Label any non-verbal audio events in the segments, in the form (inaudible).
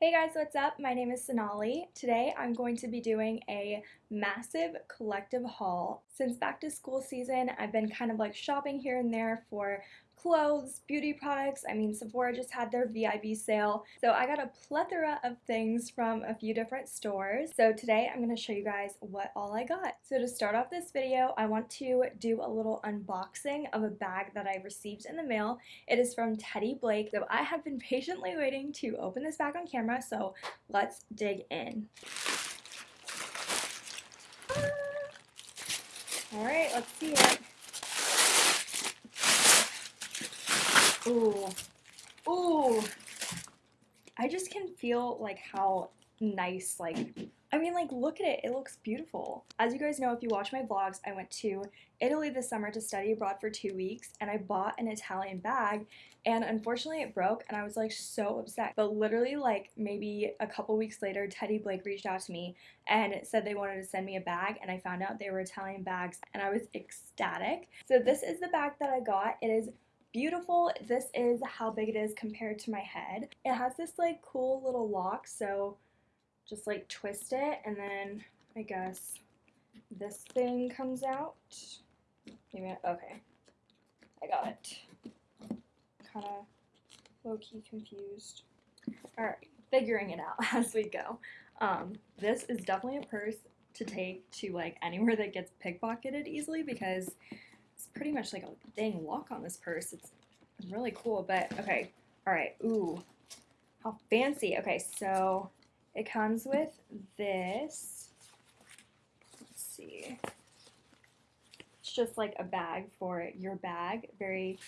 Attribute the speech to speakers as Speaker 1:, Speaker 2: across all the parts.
Speaker 1: Hey guys, what's up? My name is Sonali. Today I'm going to be doing a massive collective haul. Since back to school season, I've been kind of like shopping here and there for clothes, beauty products. I mean, Sephora just had their VIB sale. So I got a plethora of things from a few different stores. So today I'm going to show you guys what all I got. So to start off this video, I want to do a little unboxing of a bag that I received in the mail. It is from Teddy Blake. So I have been (laughs) patiently waiting to open this bag on camera. So let's dig in. Ah. Alright, let's see it. Ooh. Ooh. I just can feel like how nice like I mean like look at it. It looks beautiful. As you guys know if you watch my vlogs I went to Italy this summer to study abroad for two weeks and I bought an Italian bag and unfortunately it broke and I was like so upset. But literally like maybe a couple weeks later Teddy Blake reached out to me and said they wanted to send me a bag and I found out they were Italian bags and I was ecstatic. So this is the bag that I got. It is beautiful. This is how big it is compared to my head. It has this like cool little lock, so just like twist it and then I guess this thing comes out. Maybe, okay, I got it. Kind of low-key confused. Alright, figuring it out (laughs) as we go. Um, this is definitely a purse to take to like anywhere that gets pickpocketed easily because it's pretty much like a dang lock on this purse. It's really cool, but okay. All right, ooh, how fancy. Okay, so it comes with this. Let's see. It's just like a bag for your bag, very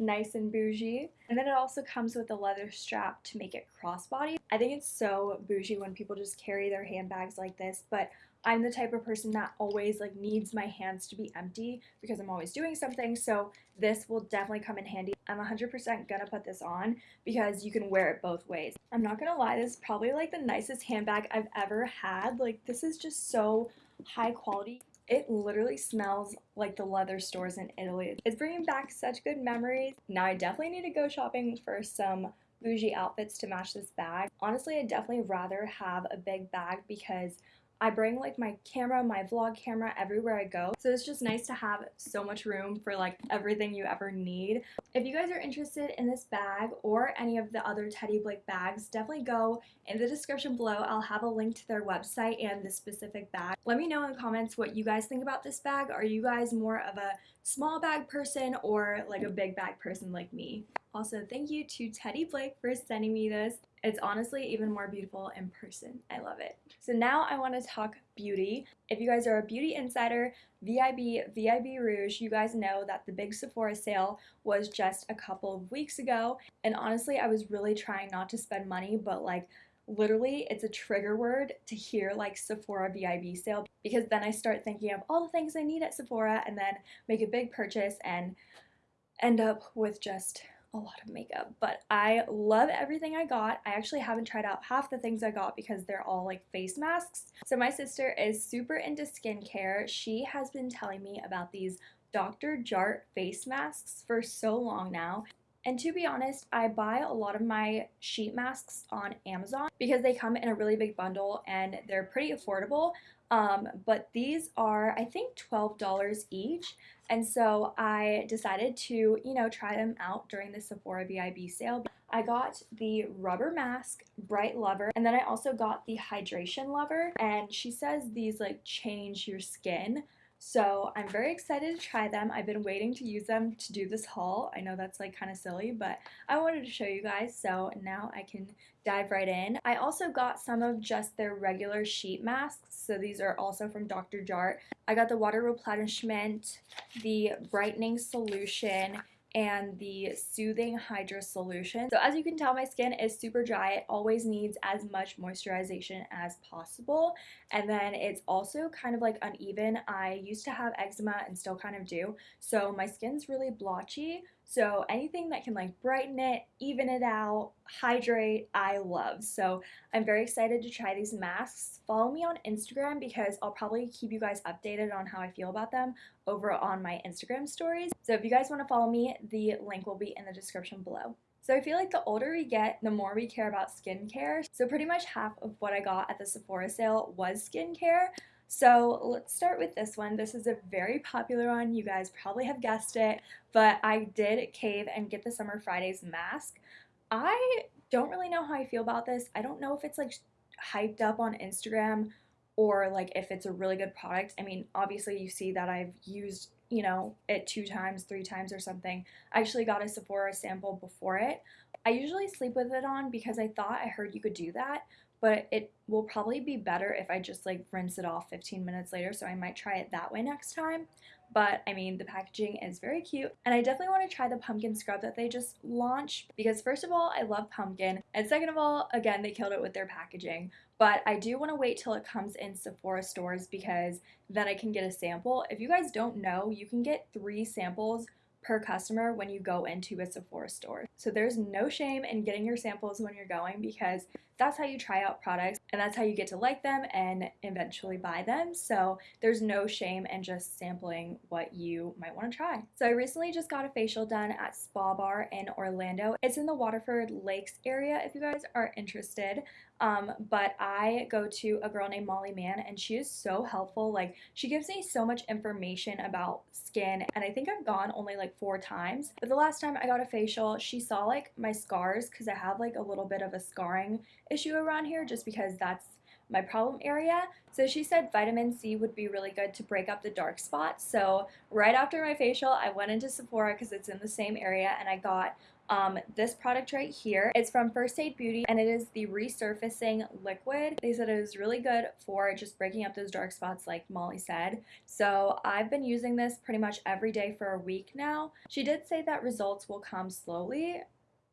Speaker 1: nice and bougie. And then it also comes with a leather strap to make it crossbody. I think it's so bougie when people just carry their handbags like this, but I'm the type of person that always like needs my hands to be empty because I'm always doing something so this will definitely come in handy. I'm 100% gonna put this on because you can wear it both ways. I'm not gonna lie this is probably like the nicest handbag I've ever had like this is just so high quality. It literally smells like the leather stores in Italy. It's bringing back such good memories. Now I definitely need to go shopping for some bougie outfits to match this bag. Honestly, I'd definitely rather have a big bag because I bring like my camera, my vlog camera everywhere I go. So it's just nice to have so much room for like everything you ever need. If you guys are interested in this bag or any of the other Teddy Blake bags, definitely go in the description below. I'll have a link to their website and the specific bag. Let me know in the comments what you guys think about this bag. Are you guys more of a small bag person or like a big bag person like me? Also, thank you to Teddy Blake for sending me this. It's honestly even more beautiful in person. I love it. So now I want to talk beauty. If you guys are a beauty insider, VIB, VIB Rouge, you guys know that the big Sephora sale was just a couple of weeks ago. And honestly, I was really trying not to spend money, but like literally it's a trigger word to hear like Sephora VIB sale because then I start thinking of all the things I need at Sephora and then make a big purchase and end up with just a lot of makeup, but I love everything I got. I actually haven't tried out half the things I got because they're all like face masks. So my sister is super into skincare. She has been telling me about these Dr. Jart face masks for so long now. And to be honest, I buy a lot of my sheet masks on Amazon because they come in a really big bundle and they're pretty affordable. Um, but these are, I think, $12 each. And so I decided to, you know, try them out during the Sephora VIB sale. I got the rubber mask bright lover and then I also got the hydration lover and she says these like change your skin so I'm very excited to try them. I've been waiting to use them to do this haul. I know that's like kind of silly, but I wanted to show you guys, so now I can dive right in. I also got some of just their regular sheet masks, so these are also from Dr. Jart. I got the water replenishment, the brightening solution, and the Soothing Hydra Solution. So as you can tell, my skin is super dry. It always needs as much moisturization as possible. And then it's also kind of like uneven. I used to have eczema and still kind of do. So my skin's really blotchy. So anything that can like brighten it, even it out, hydrate, I love. So I'm very excited to try these masks. Follow me on Instagram because I'll probably keep you guys updated on how I feel about them over on my Instagram stories. So if you guys want to follow me, the link will be in the description below. So I feel like the older we get, the more we care about skincare. So pretty much half of what I got at the Sephora sale was skincare. So let's start with this one. This is a very popular one. You guys probably have guessed it, but I did cave and get the Summer Fridays mask. I don't really know how I feel about this. I don't know if it's like hyped up on Instagram or like if it's a really good product. I mean, obviously you see that I've used, you know, it two times, three times or something. I actually got a Sephora sample before it. I usually sleep with it on because I thought I heard you could do that, but it will probably be better if I just like rinse it off 15 minutes later, so I might try it that way next time. But I mean, the packaging is very cute, and I definitely want to try the pumpkin scrub that they just launched because, first of all, I love pumpkin, and second of all, again, they killed it with their packaging. But I do want to wait till it comes in Sephora stores because then I can get a sample. If you guys don't know, you can get three samples per customer when you go into a Sephora store. So there's no shame in getting your samples when you're going because that's how you try out products and that's how you get to like them and eventually buy them. So there's no shame in just sampling what you might want to try. So I recently just got a facial done at Spa Bar in Orlando. It's in the Waterford Lakes area if you guys are interested. Um, but I go to a girl named Molly Mann and she is so helpful. Like she gives me so much information about skin and I think I've gone only like four times. But the last time I got a facial, she saw like my scars because I have like a little bit of a scarring issue around here just because that's my problem area. So she said vitamin C would be really good to break up the dark spots. So right after my facial, I went into Sephora because it's in the same area and I got um, this product right here. It's from First Aid Beauty and it is the resurfacing liquid. They said it was really good for just breaking up those dark spots like Molly said. So I've been using this pretty much every day for a week now. She did say that results will come slowly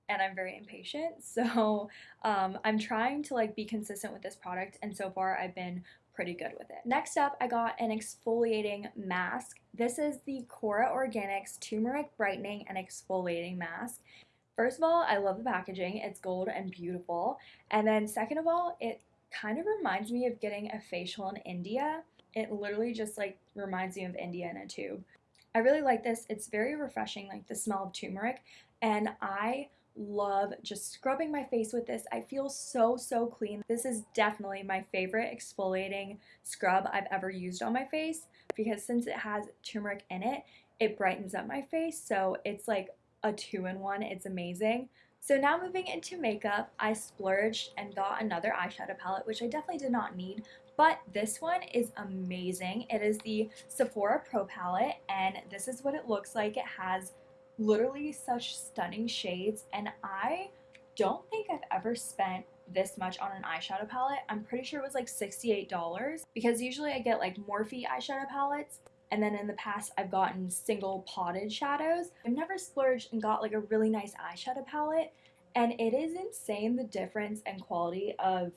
Speaker 1: and I'm very impatient. (laughs) So um, I'm trying to like be consistent with this product and so far I've been pretty good with it. Next up, I got an exfoliating mask. This is the Kora Organics Turmeric Brightening and Exfoliating Mask. First of all, I love the packaging. It's gold and beautiful. And then second of all, it kind of reminds me of getting a facial in India. It literally just like reminds me of India in a tube. I really like this. It's very refreshing, like the smell of turmeric. And I love just scrubbing my face with this. I feel so, so clean. This is definitely my favorite exfoliating scrub I've ever used on my face because since it has turmeric in it, it brightens up my face. So it's like a two-in-one. It's amazing. So now moving into makeup, I splurged and got another eyeshadow palette, which I definitely did not need, but this one is amazing. It is the Sephora Pro palette, and this is what it looks like. It has literally such stunning shades, and I don't think I've ever spent this much on an eyeshadow palette. I'm pretty sure it was like $68 because usually I get like Morphe eyeshadow palettes and then in the past, I've gotten single potted shadows. I've never splurged and got like a really nice eyeshadow palette. And it is insane the difference and quality of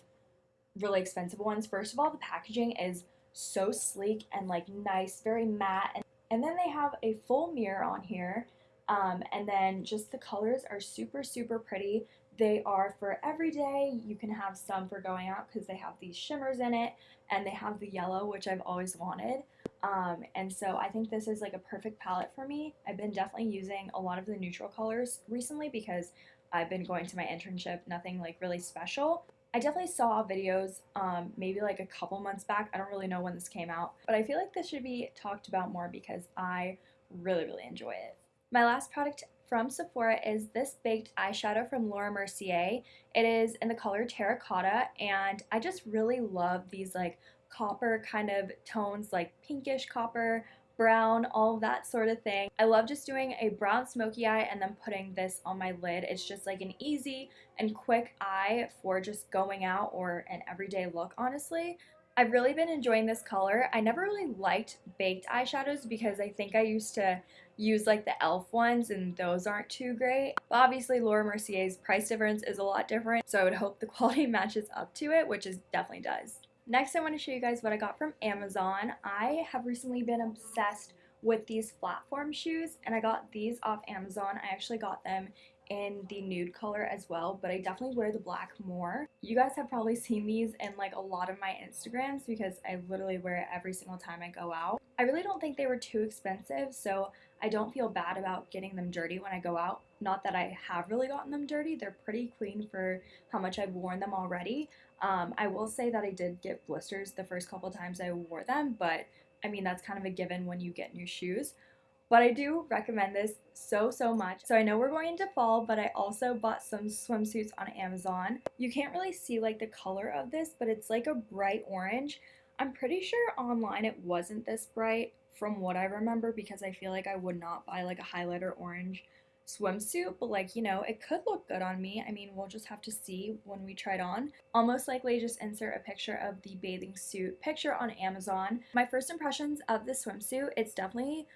Speaker 1: really expensive ones. First of all, the packaging is so sleek and like nice, very matte. And, and then they have a full mirror on here. Um, and then just the colors are super, super pretty. They are for every day. You can have some for going out because they have these shimmers in it and they have the yellow, which I've always wanted. Um, and so I think this is like a perfect palette for me. I've been definitely using a lot of the neutral colors recently because I've been going to my internship, nothing like really special. I definitely saw videos um, maybe like a couple months back. I don't really know when this came out, but I feel like this should be talked about more because I really, really enjoy it. My last product from Sephora is this baked eyeshadow from Laura Mercier. It is in the color terracotta and I just really love these like copper kind of tones like pinkish copper, brown, all that sort of thing. I love just doing a brown smoky eye and then putting this on my lid. It's just like an easy and quick eye for just going out or an everyday look, honestly. I've really been enjoying this color. I never really liked baked eyeshadows because I think I used to use like the e.l.f. ones and those aren't too great. But obviously Laura Mercier's price difference is a lot different so I would hope the (laughs) quality matches up to it which it definitely does. Next, I want to show you guys what I got from Amazon. I have recently been obsessed with these platform shoes, and I got these off Amazon. I actually got them in the nude color as well, but I definitely wear the black more. You guys have probably seen these in like a lot of my Instagrams because I literally wear it every single time I go out. I really don't think they were too expensive, so I don't feel bad about getting them dirty when I go out. Not that I have really gotten them dirty, they're pretty clean for how much I've worn them already. Um, I will say that I did get blisters the first couple times I wore them, but I mean, that's kind of a given when you get new shoes. But I do recommend this so, so much. So I know we're going into fall, but I also bought some swimsuits on Amazon. You can't really see like the color of this, but it's like a bright orange. I'm pretty sure online it wasn't this bright from what I remember because I feel like I would not buy like a highlighter orange swimsuit, but like, you know, it could look good on me. I mean, we'll just have to see when we try it on. I'll most likely just insert a picture of the bathing suit picture on Amazon. My first impressions of the swimsuit, it's definitely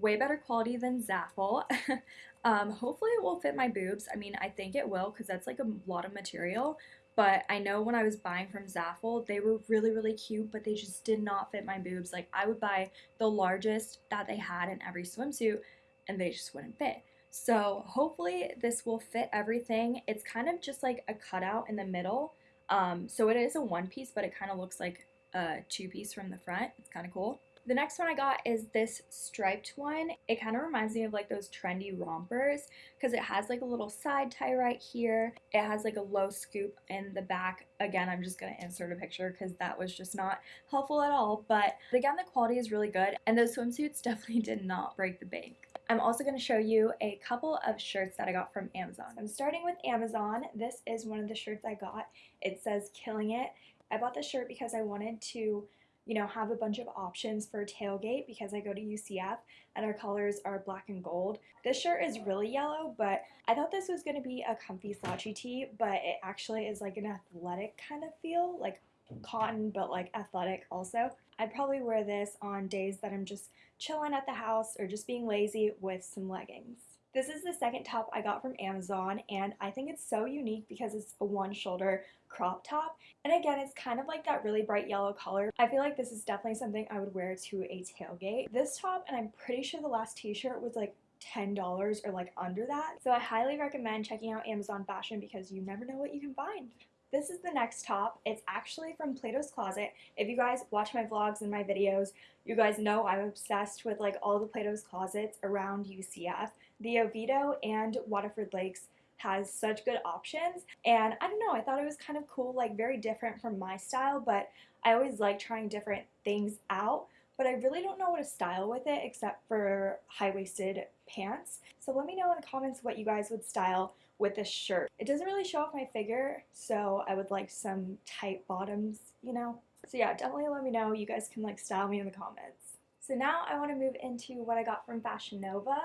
Speaker 1: way better quality than Zaful. (laughs) um, hopefully it will fit my boobs. I mean, I think it will because that's like a lot of material. But I know when I was buying from Zaful, they were really, really cute, but they just did not fit my boobs. Like, I would buy the largest that they had in every swimsuit, and they just wouldn't fit. So hopefully this will fit everything. It's kind of just like a cutout in the middle. Um, so it is a one piece, but it kind of looks like a two piece from the front. It's kind of cool. The next one I got is this striped one. It kind of reminds me of like those trendy rompers because it has like a little side tie right here. It has like a low scoop in the back. Again, I'm just going to insert a picture because that was just not helpful at all. But again, the quality is really good and those swimsuits (laughs) definitely did not break the bank. I'm also going to show you a couple of shirts that I got from Amazon. I'm starting with Amazon. This is one of the shirts I got. It says Killing It. I bought this shirt because I wanted to you know, have a bunch of options for tailgate because I go to UCF and our colors are black and gold. This shirt is really yellow, but I thought this was going to be a comfy slouchy tee, but it actually is like an athletic kind of feel, like cotton, but like athletic also. I'd probably wear this on days that I'm just chilling at the house or just being lazy with some leggings. This is the second top I got from Amazon and I think it's so unique because it's a one shoulder crop top and again it's kind of like that really bright yellow color. I feel like this is definitely something I would wear to a tailgate. This top and I'm pretty sure the last t-shirt was like $10 or like under that. So I highly recommend checking out Amazon Fashion because you never know what you can find. This is the next top. It's actually from Plato's Closet. If you guys watch my vlogs and my videos, you guys know I'm obsessed with like all the Plato's Closets around UCF. The Oviedo and Waterford Lakes has such good options and I don't know I thought it was kind of cool like very different from my style but I always like trying different things out but I really don't know what to style with it except for high-waisted pants so let me know in the comments what you guys would style with this shirt. It doesn't really show off my figure, so I would like some tight bottoms, you know? So yeah, definitely let me know. You guys can like style me in the comments. So now I want to move into what I got from Fashion Nova.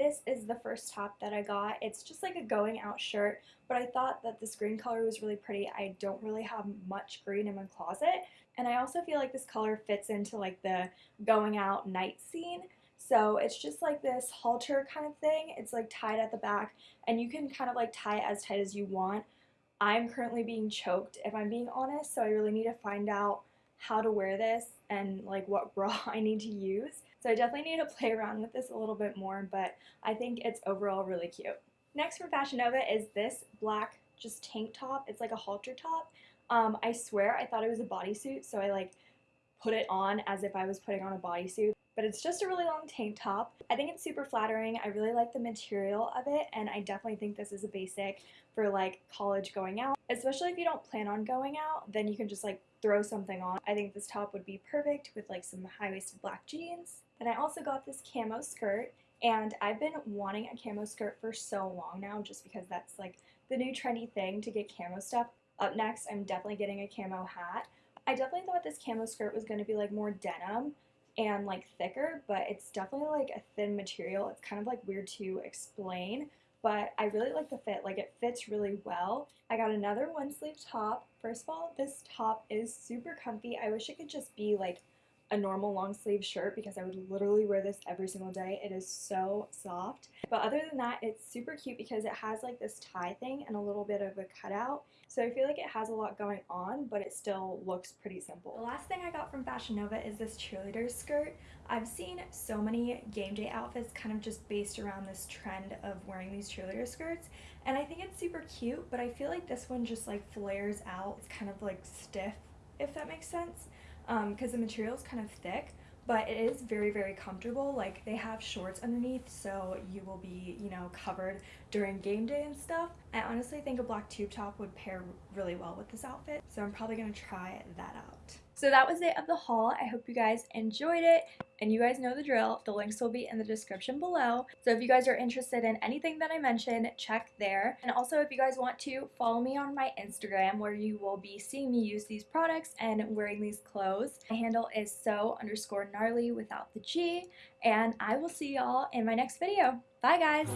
Speaker 1: This is the first top that I got. It's just like a going out shirt, but I thought that this green color was really pretty. I don't really have much green in my closet, and I also feel like this color fits into like the going out night scene. So it's just like this halter kind of thing. It's like tied at the back and you can kind of like tie it as tight as you want. I'm currently being choked if I'm being honest, so I really need to find out how to wear this and like what (laughs) bra I need to use. So I definitely need to play around with this a little bit more, but I think it's overall really cute. Next from Fashion Nova is this black just tank top. It's like a halter top. Um, I swear I thought it was a bodysuit, so I like put it on as if I was putting on a bodysuit but it's just a really long tank top. I think it's super flattering. I really like the material of it and I definitely think this is a basic for like college going out. Especially if you don't plan on going out, then you can just like throw something on. I think this top would be perfect with like some high-waisted black jeans. Then I also got this camo skirt and I've been wanting a camo skirt for so long now just because that's like the new trendy thing to get camo stuff. Up next, I'm definitely getting a camo hat. I definitely thought this camo skirt was going to be like more denim, and like thicker, but it's definitely like a thin material. It's kind of like weird to explain, but I really like the fit. Like it fits really well. I got another one sleeve top. First of all, this top is super comfy. I wish it could just be like a normal long sleeve shirt because I would literally wear this every single day. It is so soft. But other than that, it's super cute because it has like this tie thing and a little bit of a cutout. So I feel like it has a lot going on, but it still looks pretty simple. The last thing I got from Fashion Nova is this cheerleader skirt. I've seen so many game day outfits kind of just based around this trend of wearing these cheerleader skirts and I think it's super cute but I feel like this one just like flares out. It's kind of like stiff if that makes sense because um, the material is kind of thick but it is very very comfortable. Like they have shorts underneath so you will be you know covered during game day and stuff. I honestly think a black tube top would pair really well with this outfit so I'm probably gonna try that out so that was it of the haul. I hope you guys enjoyed it and you guys know the drill. The links will be in the description below. So if you guys are interested in anything that I mentioned, check there. And also if you guys want to follow me on my Instagram where you will be seeing me use these products and wearing these clothes. My handle is so underscore gnarly without the G. And I will see y'all in my next video. Bye guys!